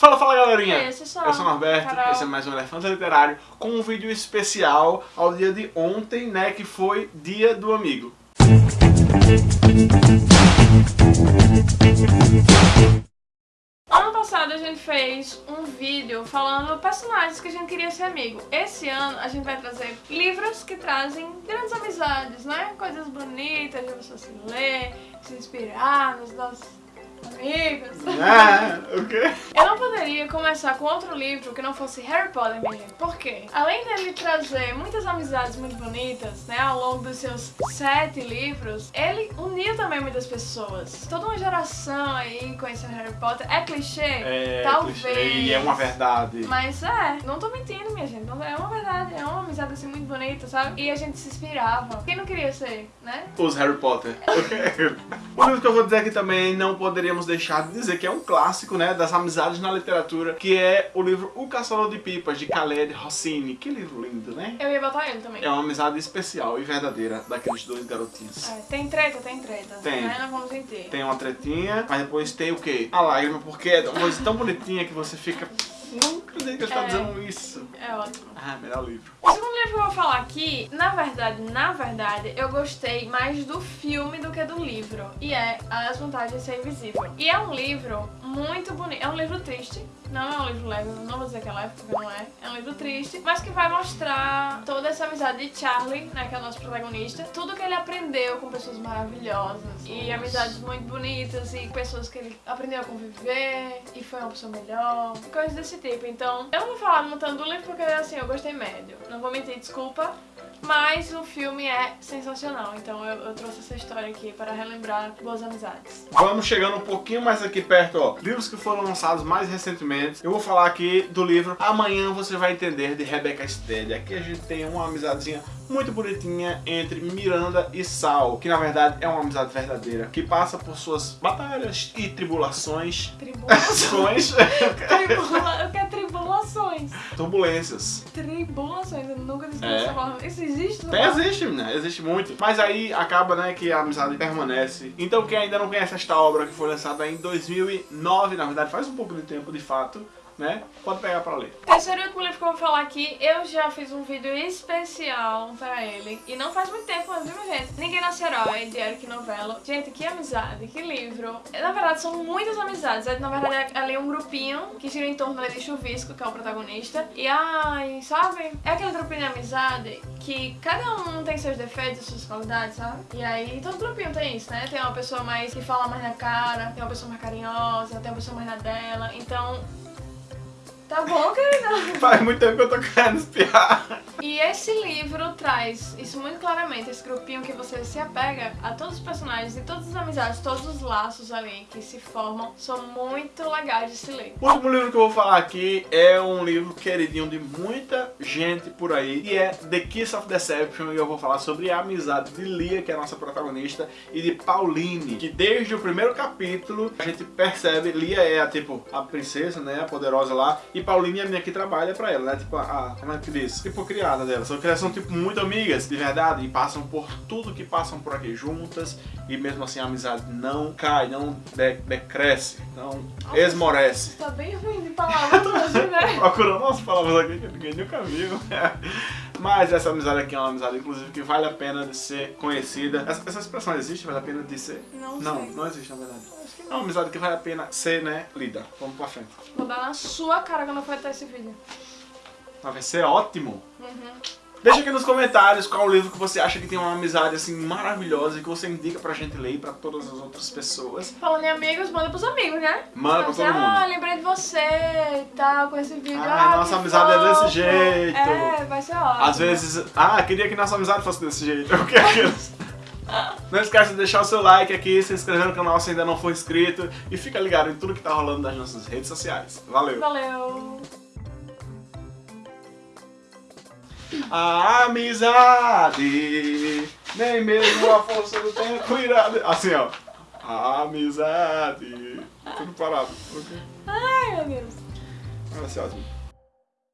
Fala, fala galerinha! Esse só. Eu sou o Norberto, Carol. esse é mais um Elefante Literário com um vídeo especial ao dia de ontem, né, que foi Dia do Amigo. Ano passado a gente fez um vídeo falando personagens que a gente queria ser amigo. Esse ano a gente vai trazer livros que trazem grandes amizades, né? Coisas bonitas de você se ler, se inspirar nos nossos amigos. Ah, o quê? Eu não poderia começar com outro livro que não fosse Harry Potter, minha gente. Por quê? Além dele trazer muitas amizades muito bonitas, né, ao longo dos seus sete livros, ele uniu também muitas pessoas. Toda uma geração aí conhecendo Harry Potter. É clichê? É, Talvez. clichê, e é uma verdade. Mas é, não tô mentindo, minha gente. É uma verdade, é uma amizade assim muito bonita, sabe? E a gente se inspirava. Quem não queria ser, né? Os Harry Potter. o livro que eu vou dizer aqui também não poderíamos deixar de dizer que é um clássico, né, das amizades na literatura, que é o livro O Caçador de Pipas, de Khaled Hosseini. Que livro lindo, né? Eu ia botar ele também. É uma amizade especial e verdadeira daqueles dois garotinhos. É, tem treta, tem treta. Tem. Né? Não vamos mentir. Tem uma tretinha, mas depois tem o quê? A lágrima, porque é uma coisa tão bonitinha que você fica... Não acredito que ele está É. dizendo isso. É ótimo. Ah, melhor livro. O que eu vou falar aqui, na verdade, na verdade, eu gostei mais do filme do que do livro. E é As Vantagens de Ser Invisível. E é um livro muito bonito. É um livro triste. Não é um livro leve, não vou dizer que é leve, porque não é. É um livro triste, mas que vai mostrar toda essa amizade de Charlie, né, que é o nosso protagonista. Tudo que ele aprendeu com pessoas maravilhosas. E amizades muito bonitas e pessoas que ele aprendeu a conviver e foi uma pessoa melhor. Coisas desse tipo. Então, eu não vou falar muito tanto do livro porque, assim, eu gostei médio. Não vou mentir, desculpa. Mas o filme é sensacional, então eu, eu trouxe essa história aqui para relembrar boas amizades. Vamos chegando um pouquinho mais aqui perto, ó. Livros que foram lançados mais recentemente. Eu vou falar aqui do livro Amanhã Você Vai Entender, de Rebecca Stead. Aqui a gente tem uma amizadezinha muito bonitinha entre Miranda e Sal, que na verdade é uma amizade verdadeira, que passa por suas batalhas e tribulações. Tribulações. Ações, Tribula... turbulências. Tribulações, eu nunca disse É. essa palavra. Isso existe? Até existe, né? Existe muito. Mas aí acaba, né, que a amizade permanece. Então quem ainda não conhece esta obra que foi lançada em 2009, na verdade faz um pouco de tempo de fato, né? Pode pegar pra ler. Terceiro e último livro que eu vou falar aqui, eu já fiz um vídeo especial pra ele. E não faz muito tempo, mas viu, gente? Ninguém Nasce Herói, de Eric Novello. Gente, que amizade, que livro. Na verdade, são muitas amizades. É, Na verdade, é ali um grupinho que gira em torno de Chuvisco, que é o protagonista. E ai, sabe? É aquele grupinho de amizade que cada um tem seus defeitos, suas qualidades, sabe? E aí, todo grupinho tem isso, né? Tem uma pessoa mais que fala mais na cara, tem uma pessoa mais carinhosa, tem uma pessoa mais na dela. Então, Tá bom, querida? Faz muito tempo que eu tô querendo espiar. E esse livro traz isso muito claramente, esse grupinho que você se apega a todos os personagens e todas as amizades, todos os laços ali que se formam, são muito legais de se ler. O último livro que eu vou falar aqui é um livro queridinho de muita gente por aí e é The Kiss of Deception e eu vou falar sobre a amizade de Lia, que é a nossa protagonista, e de Pauline, que desde o primeiro capítulo a gente percebe, Lia é a, tipo, a princesa, né, a poderosa lá, e Pauline é a menina que trabalha pra ela, né, tipo, a, a- como é que diz? Tipo, criada dela, só que elas são, tipo, muito amigas, de verdade, e passam por tudo que passam por aqui juntas, e mesmo assim a amizade não cai, não de- decresce, não esmorece. Tá bem ruim de palavras hoje, né? Procurando umas palavras aqui que ninguém nunca viu. Mas essa amizade aqui é uma amizade, inclusive, que vale a pena de ser conhecida. Essa, essa expressão existe? Vale a pena de ser? Não Não, não existe, na verdade. É uma amizade que vale a pena ser, né, lida. Vamos pra frente. Vou dar na sua cara quando eu for esse vídeo. Mas vai ser ótimo. Uhum. Deixa aqui nos comentários qual o livro que você acha que tem uma amizade, assim, maravilhosa e que você indica pra gente ler e pra todas as outras pessoas. Falando em amigos, manda pros amigos, né? Manda pra Você, todo mundo. Ah, lembrei de você e tal, com esse vídeo. Ah, ah, nossa amizade é desse fofo. jeito. É, vai ser ótimo. Às vezes, ah, queria que nossa amizade fosse desse jeito. Eu quero que- Não esquece de deixar o seu like aqui, se inscrever no canal se ainda não for inscrito e fica ligado em tudo que tá rolando nas nossas redes sociais. Valeu! Valeu. A amizade, nem mesmo a força do tempo irá... Assim, ó. A amizade... Tudo parado. ok? Ai, meu Deus. Vai ser ótimo.